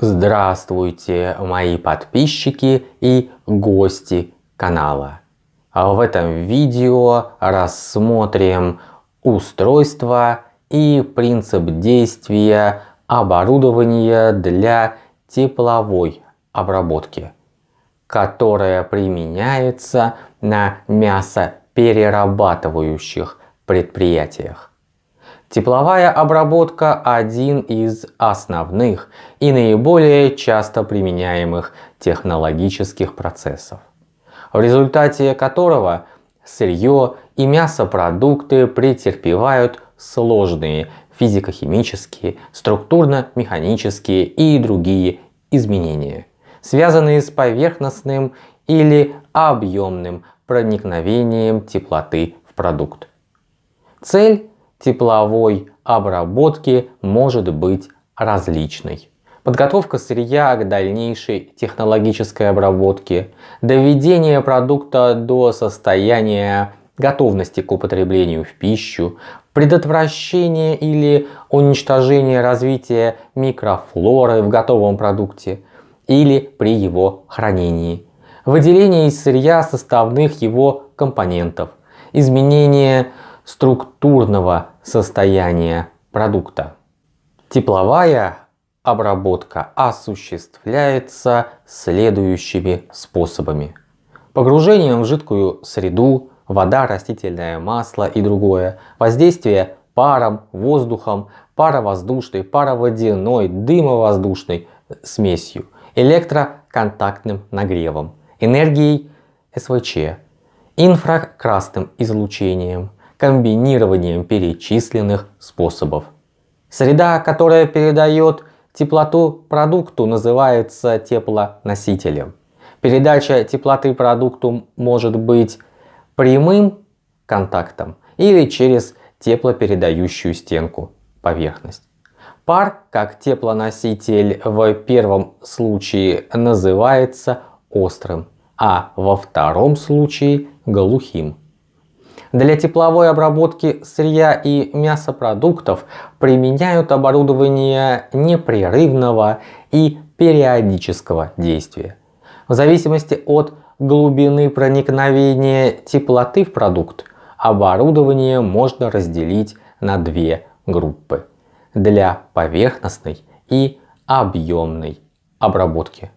Здравствуйте, мои подписчики и гости канала. В этом видео рассмотрим устройство и принцип действия оборудования для тепловой обработки, которое применяется на мясоперерабатывающих предприятиях. Тепловая обработка – один из основных и наиболее часто применяемых технологических процессов, в результате которого сырье и мясопродукты претерпевают сложные физико-химические, структурно-механические и другие изменения, связанные с поверхностным или объемным проникновением теплоты в продукт. Цель тепловой обработки может быть различной. Подготовка сырья к дальнейшей технологической обработке, доведение продукта до состояния готовности к употреблению в пищу, предотвращение или уничтожение развития микрофлоры в готовом продукте или при его хранении, выделение из сырья составных его компонентов, изменение структурного состояния продукта. Тепловая обработка осуществляется следующими способами. Погружением в жидкую среду, вода, растительное масло и другое, воздействие паром, воздухом, паровоздушной, пароводяной, дымовоздушной смесью, электроконтактным нагревом, энергией СВЧ, инфракрасным излучением, комбинированием перечисленных способов. Среда, которая передает теплоту продукту, называется теплоносителем. Передача теплоты продукту может быть прямым контактом или через теплопередающую стенку поверхность. Пар, как теплоноситель в первом случае называется острым, а во втором случае глухим. Для тепловой обработки сырья и мясопродуктов применяют оборудование непрерывного и периодического действия. В зависимости от глубины проникновения теплоты в продукт, оборудование можно разделить на две группы для поверхностной и объемной обработки.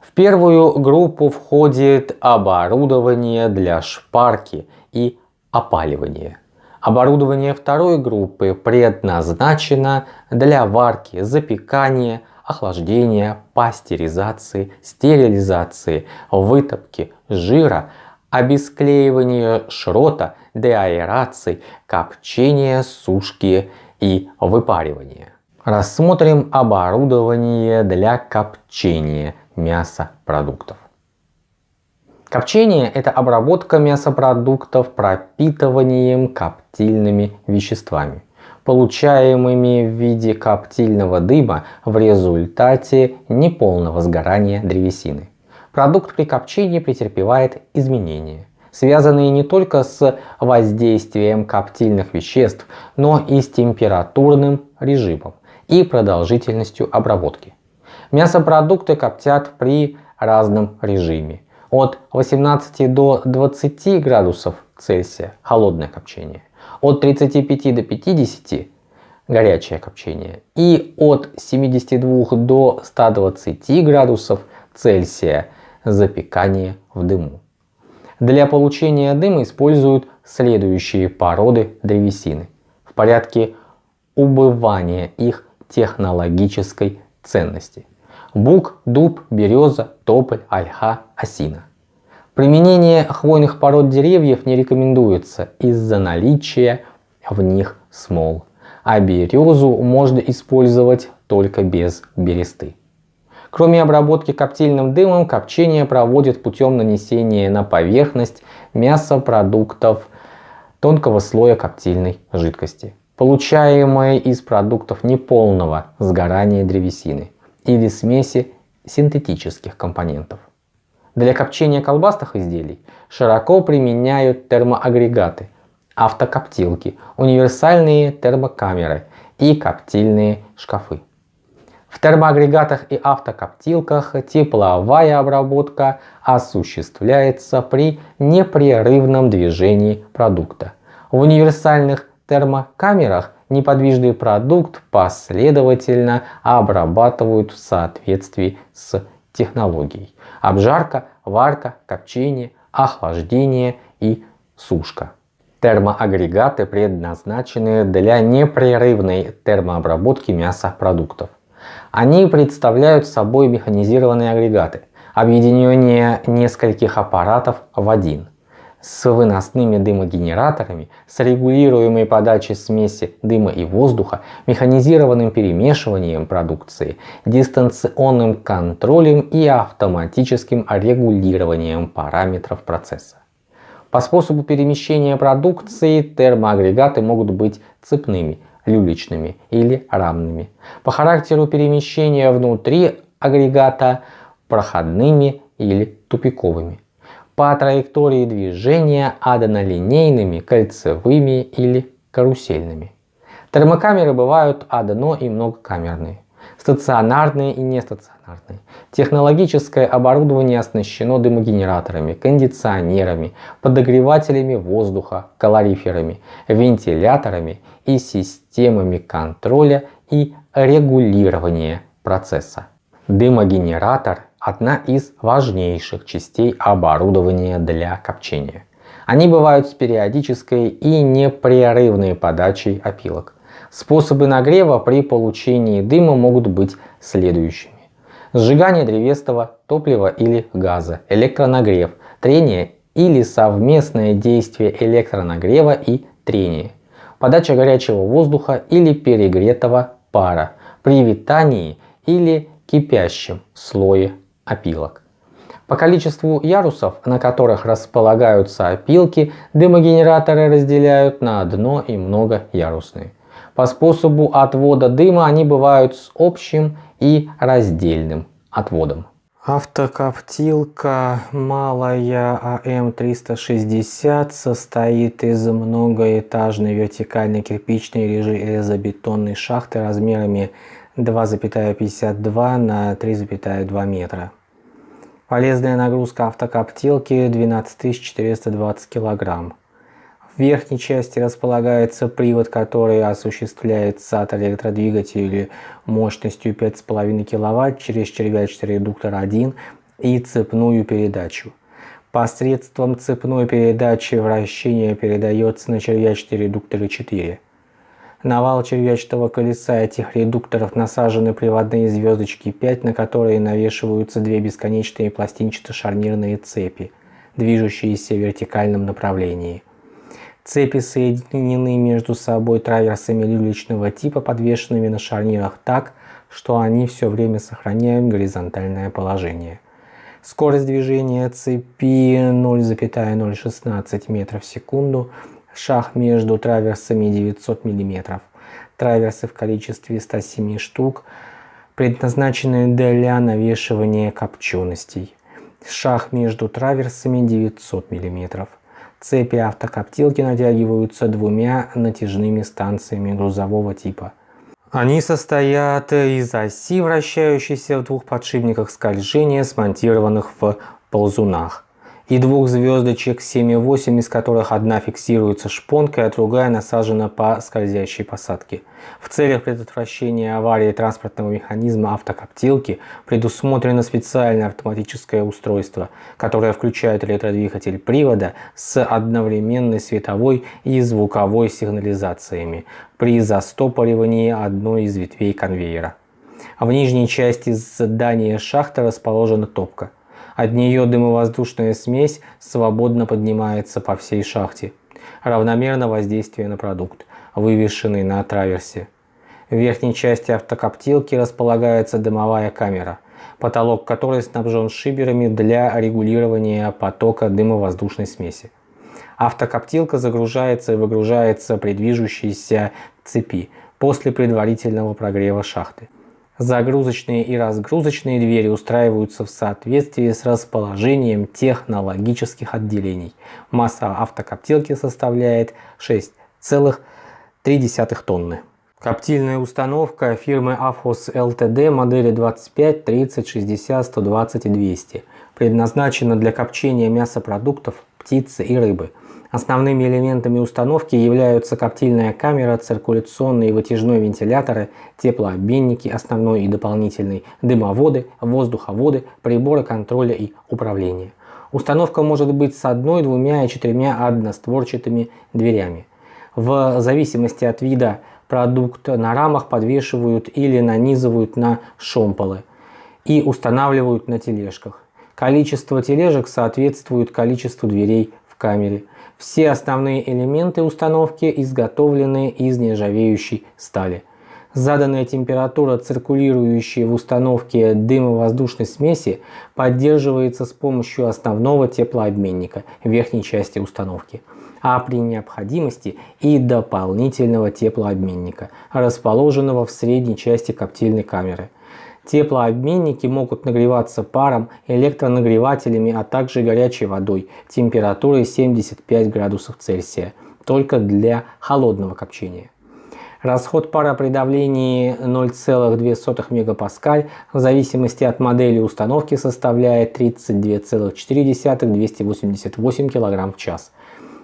В первую группу входит оборудование для шпарки и опаливания. Оборудование второй группы предназначено для варки, запекания, охлаждения, пастеризации, стерилизации, вытопки жира, обесклеивания шрота, деаэрации, копчения, сушки и выпаривания. Рассмотрим оборудование для копчения мясопродуктов. Копчение – это обработка мясопродуктов пропитыванием коптильными веществами, получаемыми в виде коптильного дыма в результате неполного сгорания древесины. Продукт при копчении претерпевает изменения, связанные не только с воздействием коптильных веществ, но и с температурным режимом и продолжительностью обработки. Мясопродукты коптят при разном режиме от 18 до 20 градусов Цельсия холодное копчение, от 35 до 50 горячее копчение. И от 72 до 120 градусов Цельсия запекание в дыму. Для получения дыма используют следующие породы древесины. В порядке убывания их технологической ценности бук, дуб, береза, тополь, ольха, осина. Применение хвойных пород деревьев не рекомендуется из-за наличия в них смол, а березу можно использовать только без бересты. Кроме обработки коптильным дымом, копчение проводят путем нанесения на поверхность мясопродуктов тонкого слоя коптильной жидкости, получаемой из продуктов неполного сгорания древесины или смеси синтетических компонентов. Для копчения колбасных изделий широко применяют термоагрегаты, автокоптилки, универсальные термокамеры и коптильные шкафы. В термоагрегатах и автокоптилках тепловая обработка осуществляется при непрерывном движении продукта. В универсальных термокамерах неподвижный продукт последовательно обрабатывают в соответствии с технологией. Обжарка, варка, копчение, охлаждение и сушка. Термоагрегаты предназначены для непрерывной термообработки мяса продуктов. Они представляют собой механизированные агрегаты, объединение нескольких аппаратов в один с выносными дымогенераторами, с регулируемой подачей смеси дыма и воздуха, механизированным перемешиванием продукции, дистанционным контролем и автоматическим регулированием параметров процесса. По способу перемещения продукции термоагрегаты могут быть цепными, люлечными или рамными. По характеру перемещения внутри агрегата проходными или тупиковыми по траектории движения однолинейными, кольцевыми или карусельными. Термокамеры бывают одно- и многокамерные, стационарные и нестационарные. Технологическое оборудование оснащено дымогенераторами, кондиционерами, подогревателями воздуха, калориферами, вентиляторами и системами контроля и регулирования процесса. Дымогенератор одна из важнейших частей оборудования для копчения. Они бывают с периодической и непрерывной подачей опилок. Способы нагрева при получении дыма могут быть следующими. Сжигание древесного топлива или газа, электронагрев, трение или совместное действие электронагрева и трения, подача горячего воздуха или перегретого пара при витании или кипящем слое опилок. По количеству ярусов, на которых располагаются опилки, дымогенераторы разделяют на одно и многоярусные. По способу отвода дыма они бывают с общим и раздельным отводом. Автокоптилка малая АМ-360 состоит из многоэтажной вертикальной кирпичной железобетонной шахты размерами 2,52 на 3,2 метра. Полезная нагрузка автокоптилки 12420 кг. В верхней части располагается привод, который осуществляется от электродвигателя мощностью 5,5 кВт через червячный редуктор 1 и цепную передачу. Посредством цепной передачи вращение передается на червячный редуктор 4. На вал червячного колеса этих редукторов насажены приводные звездочки 5, на которые навешиваются две бесконечные пластинчато-шарнирные цепи, движущиеся в вертикальном направлении. Цепи соединены между собой траверсами люлечного типа, подвешенными на шарнирах так, что они все время сохраняют горизонтальное положение. Скорость движения цепи 0,016 метров в секунду – шаг между траверсами 900 мм. Траверсы в количестве 107 штук предназначены для навешивания копченостей. Шаг между траверсами 900 мм. Цепи автокоптилки натягиваются двумя натяжными станциями грузового типа. Они состоят из оси, вращающейся в двух подшипниках скольжения, смонтированных в ползунах и двух звездочек 7,8, из которых одна фиксируется шпонкой, а другая насажена по скользящей посадке. В целях предотвращения аварии транспортного механизма автокоптилки предусмотрено специальное автоматическое устройство, которое включает электродвигатель привода с одновременной световой и звуковой сигнализациями при застопоривании одной из ветвей конвейера. В нижней части здания шахты расположена топка. От нее дымовоздушная смесь свободно поднимается по всей шахте. Равномерно воздействие на продукт, вывешенный на траверсе. В верхней части автокоптилки располагается дымовая камера, потолок которой снабжен шиберами для регулирования потока дымовоздушной смеси. Автокоптилка загружается и выгружается при движущейся цепи после предварительного прогрева шахты. Загрузочные и разгрузочные двери устраиваются в соответствии с расположением технологических отделений. Масса автокоптилки составляет 6,3 тонны. Коптильная установка фирмы AFOS LTD модели 25, 30, 60, 120 и 200. Предназначена для копчения мясопродуктов, птицы и рыбы. Основными элементами установки являются коптильная камера, циркуляционные вытяжные вентиляторы, теплообменники, основной и дополнительный, дымоводы, воздуховоды, приборы контроля и управления. Установка может быть с одной, двумя и четырьмя одностворчатыми дверями. В зависимости от вида продукт на рамах подвешивают или нанизывают на шомполы и устанавливают на тележках. Количество тележек соответствует количеству дверей в камере. Все основные элементы установки изготовлены из нержавеющей стали. Заданная температура, циркулирующей в установке дымовоздушной смеси, поддерживается с помощью основного теплообменника верхней части установки а при необходимости и дополнительного теплообменника, расположенного в средней части коптильной камеры. Теплообменники могут нагреваться паром, электронагревателями, а также горячей водой температурой 75 градусов Цельсия, только для холодного копчения. Расход пара при давлении 0,2 мегапаскаль в зависимости от модели установки составляет 32,4-288 кг в час.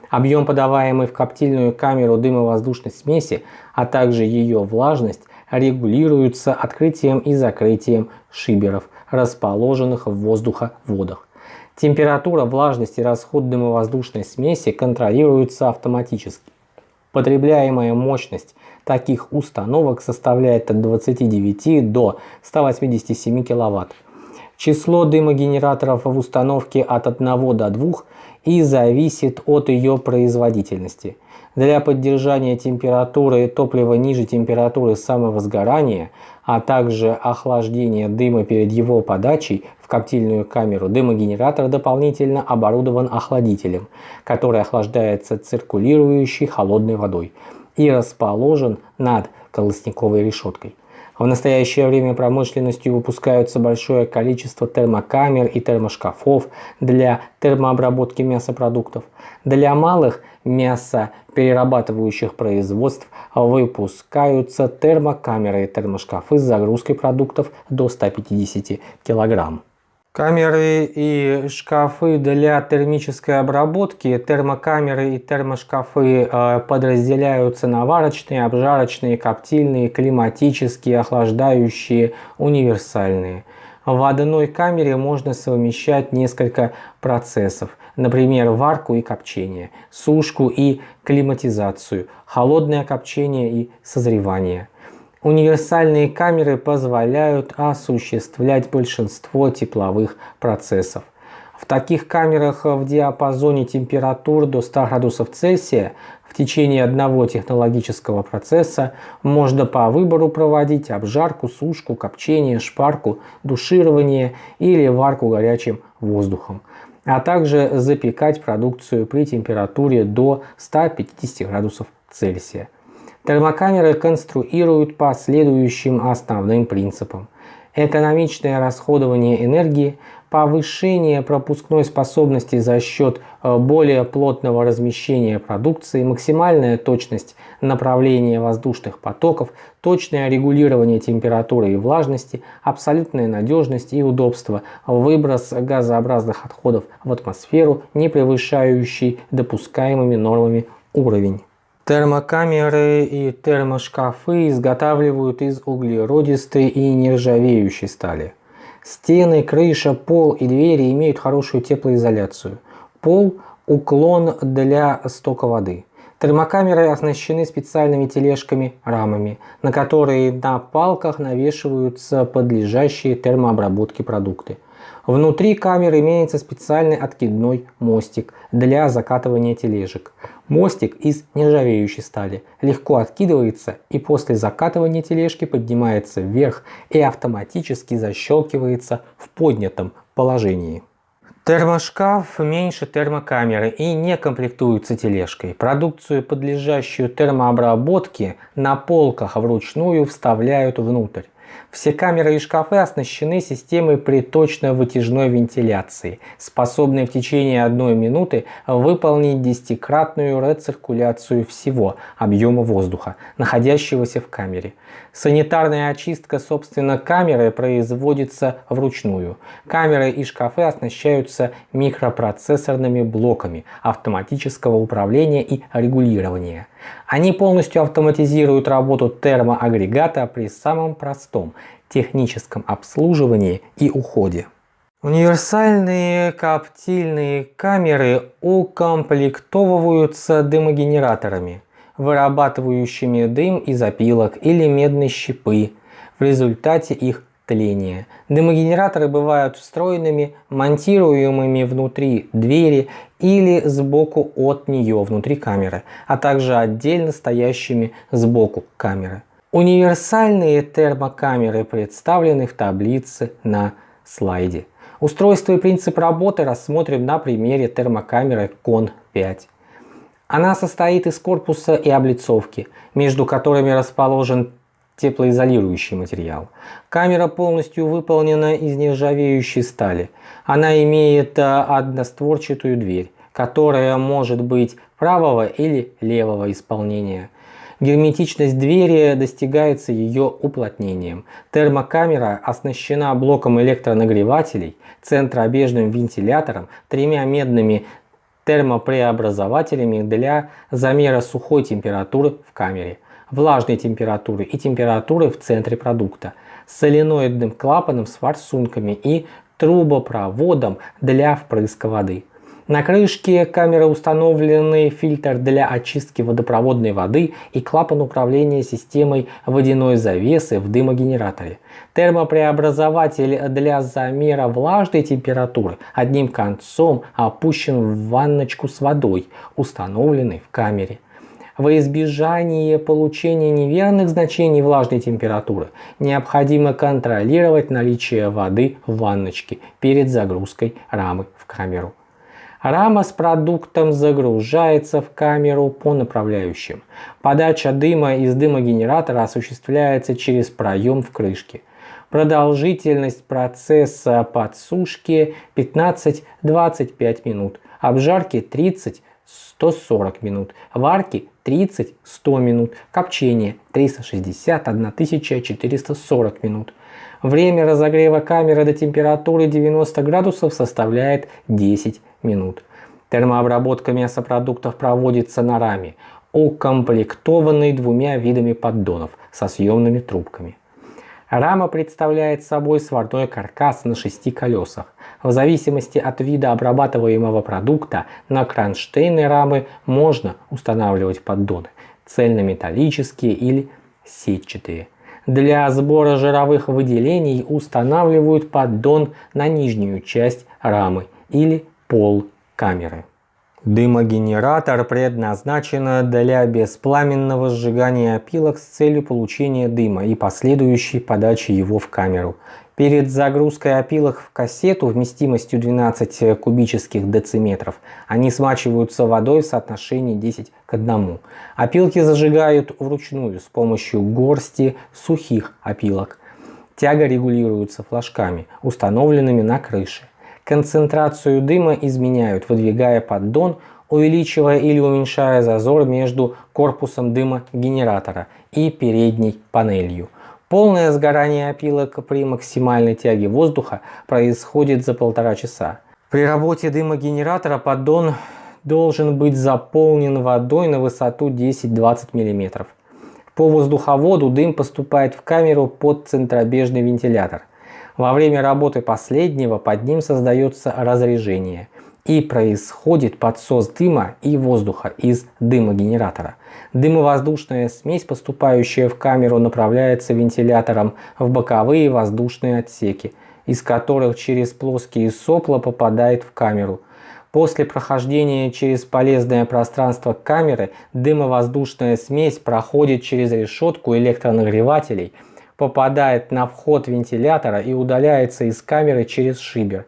Объем, подаваемый в коптильную камеру дымовоздушной смеси, а также ее влажность регулируются открытием и закрытием шиберов, расположенных в воздуховодах. Температура, влажность и расход дымовоздушной смеси контролируются автоматически. Потребляемая мощность таких установок составляет от 29 до 187 кВт. Число дымогенераторов в установке от 1 до 2 и зависит от ее производительности. Для поддержания температуры топлива ниже температуры самого сгорания, а также охлаждения дыма перед его подачей в коптильную камеру, дымогенератор дополнительно оборудован охладителем, который охлаждается циркулирующей холодной водой и расположен над колосниковой решеткой. В настоящее время промышленностью выпускаются большое количество термокамер и термошкафов для термообработки мясопродуктов. Для малых мясоперерабатывающих производств выпускаются термокамеры и термошкафы с загрузкой продуктов до 150 килограмм. Камеры и шкафы для термической обработки, термокамеры и термошкафы э, подразделяются на варочные, обжарочные, коптильные, климатические, охлаждающие, универсальные. В одной камере можно совмещать несколько процессов, например, варку и копчение, сушку и климатизацию, холодное копчение и созревание. Универсальные камеры позволяют осуществлять большинство тепловых процессов. В таких камерах в диапазоне температур до 100 градусов Цельсия в течение одного технологического процесса можно по выбору проводить обжарку, сушку, копчение, шпарку, душирование или варку горячим воздухом, а также запекать продукцию при температуре до 150 градусов Цельсия. Термокамеры конструируют по следующим основным принципам. Экономичное расходование энергии, повышение пропускной способности за счет э, более плотного размещения продукции, максимальная точность направления воздушных потоков, точное регулирование температуры и влажности, абсолютная надежность и удобство, выброс газообразных отходов в атмосферу, не превышающий допускаемыми нормами уровень. Термокамеры и термошкафы изготавливают из углеродистой и нержавеющей стали. Стены, крыша, пол и двери имеют хорошую теплоизоляцию. Пол – уклон для стока воды. Термокамеры оснащены специальными тележками-рамами, на которые на палках навешиваются подлежащие термообработке продукты. Внутри камеры имеется специальный откидной мостик для закатывания тележек. Мостик из нержавеющей стали легко откидывается и после закатывания тележки поднимается вверх и автоматически защелкивается в поднятом положении. Термошкаф меньше термокамеры и не комплектуется тележкой. Продукцию, подлежащую термообработке, на полках вручную вставляют внутрь. Все камеры и шкафы оснащены системой приточно-вытяжной вентиляции, способной в течение одной минуты выполнить десятикратную рециркуляцию всего объема воздуха, находящегося в камере. Санитарная очистка, собственно, камеры производится вручную. Камеры и шкафы оснащаются микропроцессорными блоками автоматического управления и регулирования. Они полностью автоматизируют работу термоагрегата при самом простом техническом обслуживании и уходе. Универсальные коптильные камеры укомплектовываются дымогенераторами, вырабатывающими дым из опилок или медной щепы в результате их тления. Дымогенераторы бывают встроенными, монтируемыми внутри двери или сбоку от нее внутри камеры, а также отдельно стоящими сбоку камеры. Универсальные термокамеры представлены в таблице на слайде. Устройство и принцип работы рассмотрим на примере термокамеры CON 5. Она состоит из корпуса и облицовки, между которыми расположен теплоизолирующий материал. Камера полностью выполнена из нержавеющей стали. Она имеет э, одностворчатую дверь, которая может быть правого или левого исполнения. Герметичность двери достигается ее уплотнением. Термокамера оснащена блоком электронагревателей, центробежным вентилятором, тремя медными термопреобразователями для замера сухой температуры в камере, влажной температуры и температуры в центре продукта, соленоидным клапаном с форсунками и трубопроводом для впрыска воды. На крышке камеры установлены фильтр для очистки водопроводной воды и клапан управления системой водяной завесы в дымогенераторе. Термопреобразователь для замера влажной температуры одним концом опущен в ванночку с водой, установленной в камере. Во избежание получения неверных значений влажной температуры необходимо контролировать наличие воды в ванночке перед загрузкой рамы в камеру. Рама с продуктом загружается в камеру по направляющим. Подача дыма из дымогенератора осуществляется через проем в крышке. Продолжительность процесса подсушки 15-25 минут, обжарки 30-140 минут, варки 30-100 минут, копчение 360-1440 минут. Время разогрева камеры до температуры 90 градусов составляет 10 минут. Термообработка мясопродуктов проводится на раме, укомплектованной двумя видами поддонов со съемными трубками. Рама представляет собой сварной каркас на шести колесах. В зависимости от вида обрабатываемого продукта на кронштейны рамы можно устанавливать поддоны цельнометаллические или сетчатые. Для сбора жировых выделений устанавливают поддон на нижнюю часть рамы или пол камеры. Дымогенератор предназначен для беспламенного сжигания опилок с целью получения дыма и последующей подачи его в камеру. Перед загрузкой опилок в кассету вместимостью 12 кубических дециметров они смачиваются водой в соотношении 10 к 1. Опилки зажигают вручную с помощью горсти сухих опилок. Тяга регулируется флажками, установленными на крыше. Концентрацию дыма изменяют, выдвигая поддон, увеличивая или уменьшая зазор между корпусом дыма генератора и передней панелью. Полное сгорание опилок при максимальной тяге воздуха происходит за полтора часа. При работе дымогенератора поддон должен быть заполнен водой на высоту 10-20 мм. По воздуховоду дым поступает в камеру под центробежный вентилятор – во время работы последнего под ним создается разрежение и происходит подсос дыма и воздуха из дымогенератора. Дымовоздушная смесь, поступающая в камеру, направляется вентилятором в боковые воздушные отсеки, из которых через плоские сопла попадает в камеру. После прохождения через полезное пространство камеры дымовоздушная смесь проходит через решетку электронагревателей – попадает на вход вентилятора и удаляется из камеры через шибер.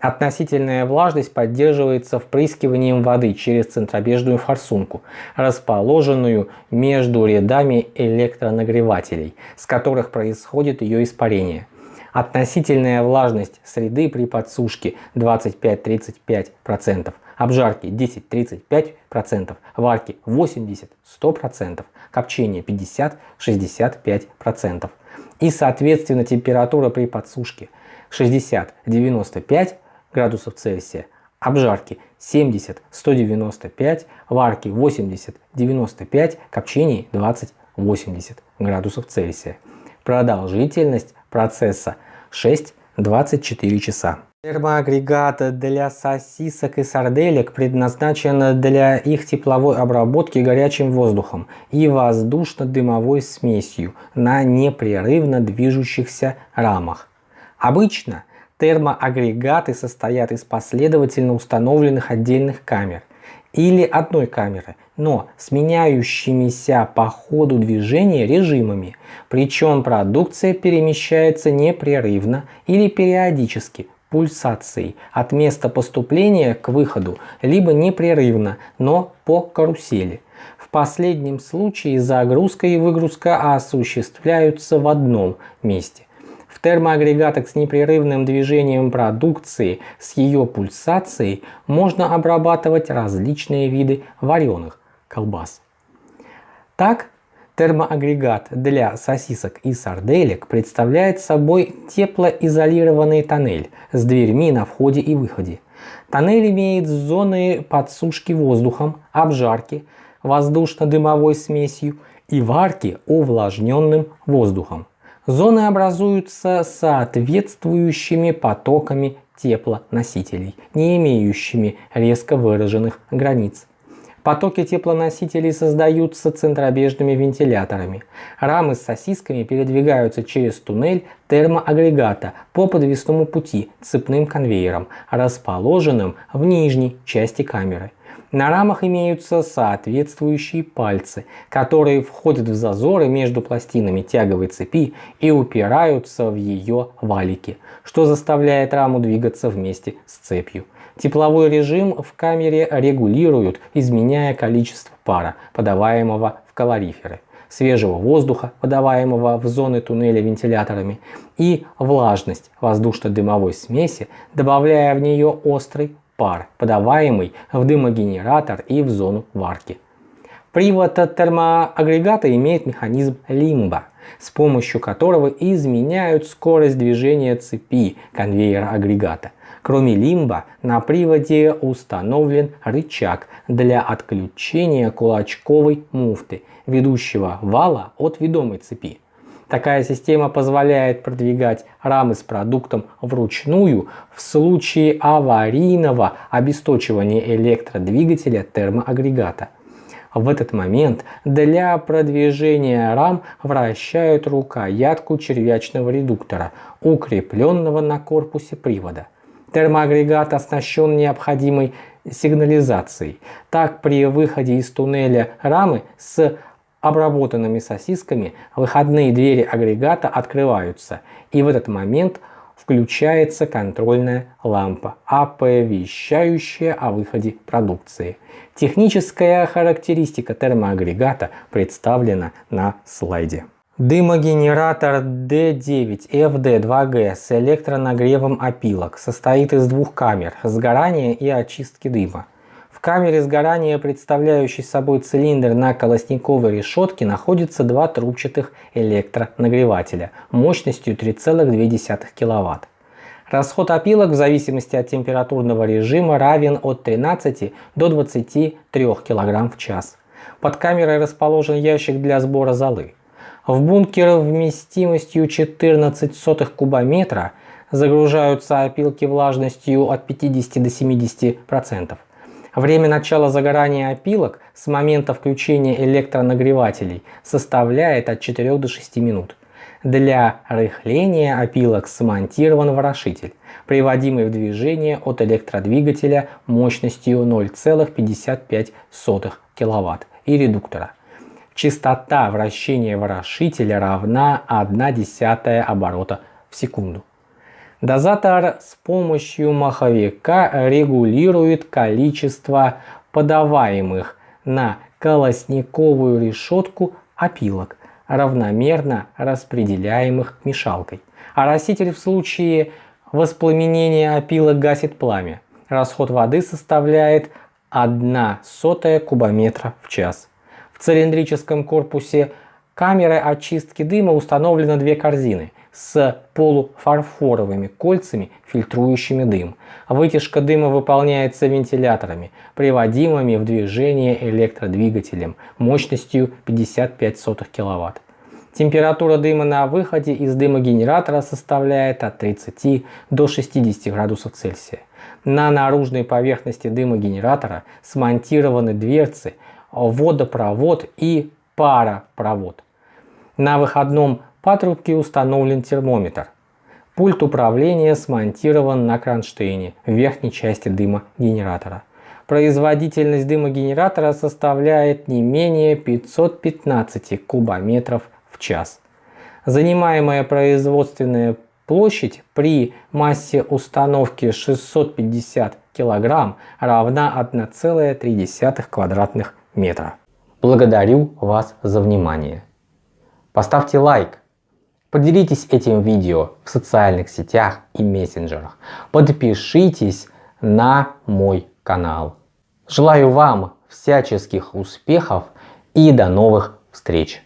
Относительная влажность поддерживается впрыскиванием воды через центробежную форсунку, расположенную между рядами электронагревателей, с которых происходит ее испарение. Относительная влажность среды при подсушке 25-35%, обжарки 10-35%, варки 80-100%, копчения 50-65% и соответственно температура при подсушке 60-95% градусов Цельсия, обжарки 70-195, варки 80-95, копчений 20-80 градусов Цельсия. Продолжительность процесса 6-24 часа. Термоагрегат для сосисок и сарделек предназначен для их тепловой обработки горячим воздухом и воздушно-дымовой смесью на непрерывно движущихся рамах. Обычно термоагрегаты состоят из последовательно установленных отдельных камер или одной камеры, но с меняющимися по ходу движения режимами, причем продукция перемещается непрерывно или периодически пульсацией от места поступления к выходу, либо непрерывно, но по карусели. В последнем случае загрузка и выгрузка осуществляются в одном месте. В термоагрегатах с непрерывным движением продукции с ее пульсацией можно обрабатывать различные виды вареных колбас. Так, термоагрегат для сосисок и сарделек представляет собой теплоизолированный тоннель с дверьми на входе и выходе. Тоннель имеет зоны подсушки воздухом, обжарки, воздушно-дымовой смесью и варки увлажненным воздухом. Зоны образуются соответствующими потоками теплоносителей, не имеющими резко выраженных границ. Потоки теплоносителей создаются центробежными вентиляторами. Рамы с сосисками передвигаются через туннель термоагрегата по подвесному пути цепным конвейером, расположенным в нижней части камеры. На рамах имеются соответствующие пальцы, которые входят в зазоры между пластинами тяговой цепи и упираются в ее валики, что заставляет раму двигаться вместе с цепью. Тепловой режим в камере регулируют, изменяя количество пара, подаваемого в калориферы, свежего воздуха, подаваемого в зоны туннеля вентиляторами, и влажность воздушно-дымовой смеси, добавляя в нее острый пар, подаваемый в дымогенератор и в зону варки. Привод термоагрегата имеет механизм лимба, с помощью которого изменяют скорость движения цепи конвейера агрегата. Кроме лимба, на приводе установлен рычаг для отключения кулачковой муфты, ведущего вала от ведомой цепи. Такая система позволяет продвигать рамы с продуктом вручную в случае аварийного обесточивания электродвигателя термоагрегата. В этот момент для продвижения рам вращают рукоятку червячного редуктора, укрепленного на корпусе привода. Термоагрегат оснащен необходимой сигнализацией. Так при выходе из туннеля рамы с обработанными сосисками выходные двери агрегата открываются и в этот момент включается контрольная лампа, оповещающая о выходе продукции. Техническая характеристика термоагрегата представлена на слайде. Дымогенератор D9FD2G с электронагревом опилок состоит из двух камер сгорания и очистки дыма. В камере сгорания, представляющей собой цилиндр на колосниковой решетке, находится два трубчатых электронагревателя мощностью 3,2 кВт. Расход опилок в зависимости от температурного режима равен от 13 до 23 кг в час. Под камерой расположен ящик для сбора золы. В бункер вместимостью 14 сотых кубометра загружаются опилки влажностью от 50 до 70%. Время начала загорания опилок с момента включения электронагревателей составляет от 4 до 6 минут. Для рыхления опилок смонтирован ворошитель, приводимый в движение от электродвигателя мощностью 0,55 кВт и редуктора. Частота вращения ворошителя равна 1 десятая оборота в секунду. Дозатор с помощью маховика регулирует количество подаваемых на колосниковую решетку опилок, равномерно распределяемых мешалкой. Ороситель в случае воспламенения опилок гасит пламя. Расход воды составляет 1 сотая кубометра в час. Цилиндрическом корпусе камеры очистки дыма установлены две корзины с полуфарфоровыми кольцами, фильтрующими дым. Вытяжка дыма выполняется вентиляторами, приводимыми в движение электродвигателем мощностью 55 кВт. Температура дыма на выходе из дымогенератора составляет от 30 до 60 градусов Цельсия. На наружной поверхности дымогенератора смонтированы дверцы, водопровод и паропровод. На выходном патрубке установлен термометр. Пульт управления смонтирован на кронштейне в верхней части дымогенератора. Производительность дымогенератора составляет не менее 515 кубометров в час. Занимаемая производственная площадь при массе установки 650 кг равна 1,3 квадратных метра. Благодарю вас за внимание. Поставьте лайк, поделитесь этим видео в социальных сетях и мессенджерах, подпишитесь на мой канал. Желаю вам всяческих успехов и до новых встреч!